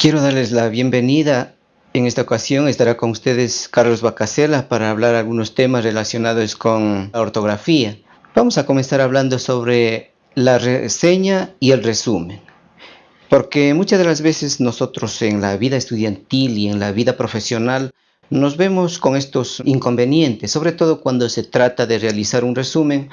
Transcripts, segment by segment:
Quiero darles la bienvenida. En esta ocasión estará con ustedes Carlos Bacasela para hablar algunos temas relacionados con la ortografía. Vamos a comenzar hablando sobre la reseña y el resumen. Porque muchas de las veces nosotros en la vida estudiantil y en la vida profesional nos vemos con estos inconvenientes, sobre todo cuando se trata de realizar un resumen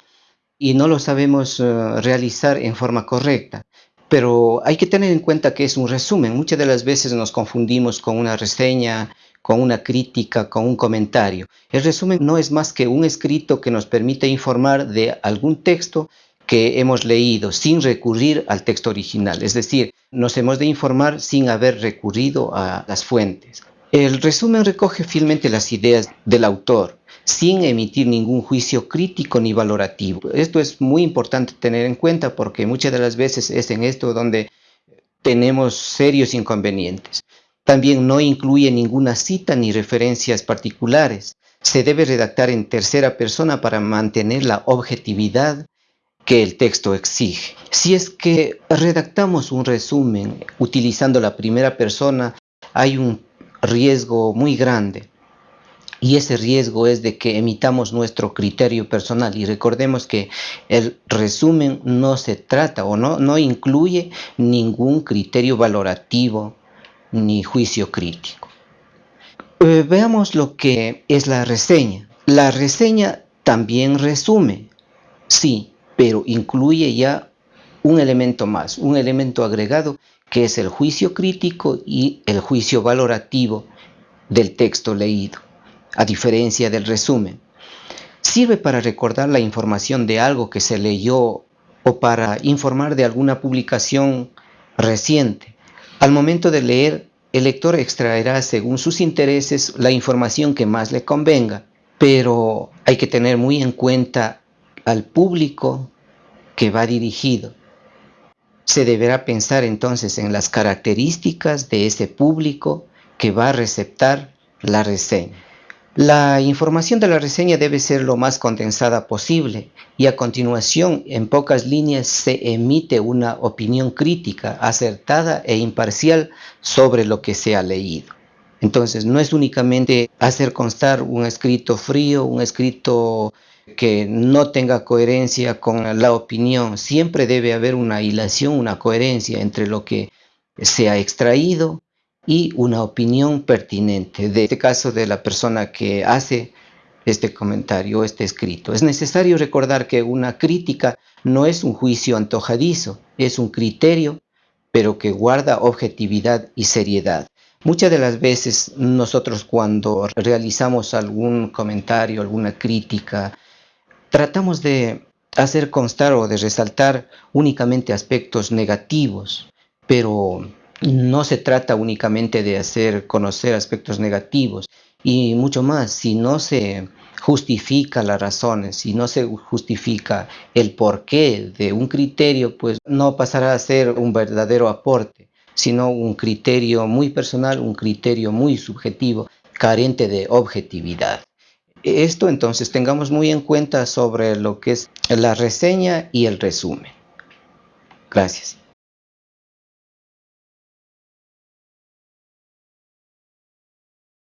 y no lo sabemos eh, realizar en forma correcta. Pero hay que tener en cuenta que es un resumen. Muchas de las veces nos confundimos con una reseña, con una crítica, con un comentario. El resumen no es más que un escrito que nos permite informar de algún texto que hemos leído sin recurrir al texto original. Es decir, nos hemos de informar sin haber recurrido a las fuentes. El resumen recoge fielmente las ideas del autor, sin emitir ningún juicio crítico ni valorativo. Esto es muy importante tener en cuenta porque muchas de las veces es en esto donde tenemos serios inconvenientes. También no incluye ninguna cita ni referencias particulares. Se debe redactar en tercera persona para mantener la objetividad que el texto exige. Si es que redactamos un resumen utilizando la primera persona, hay un riesgo muy grande y ese riesgo es de que emitamos nuestro criterio personal y recordemos que el resumen no se trata o no, no incluye ningún criterio valorativo ni juicio crítico. Eh, veamos lo que es la reseña. La reseña también resume, sí, pero incluye ya un elemento más, un elemento agregado que es el juicio crítico y el juicio valorativo del texto leído a diferencia del resumen. Sirve para recordar la información de algo que se leyó o para informar de alguna publicación reciente. Al momento de leer, el lector extraerá según sus intereses la información que más le convenga, pero hay que tener muy en cuenta al público que va dirigido. Se deberá pensar entonces en las características de ese público que va a receptar la reseña. La información de la reseña debe ser lo más condensada posible y a continuación en pocas líneas se emite una opinión crítica, acertada e imparcial sobre lo que se ha leído. Entonces no es únicamente hacer constar un escrito frío, un escrito que no tenga coherencia con la opinión, siempre debe haber una hilación, una coherencia entre lo que se ha extraído y una opinión pertinente, de este caso de la persona que hace este comentario, este escrito. Es necesario recordar que una crítica no es un juicio antojadizo, es un criterio, pero que guarda objetividad y seriedad. Muchas de las veces nosotros cuando realizamos algún comentario, alguna crítica, tratamos de hacer constar o de resaltar únicamente aspectos negativos, pero no se trata únicamente de hacer conocer aspectos negativos y mucho más, si no se justifica las razones, si no se justifica el porqué de un criterio, pues no pasará a ser un verdadero aporte, sino un criterio muy personal, un criterio muy subjetivo, carente de objetividad. Esto entonces tengamos muy en cuenta sobre lo que es la reseña y el resumen. Gracias.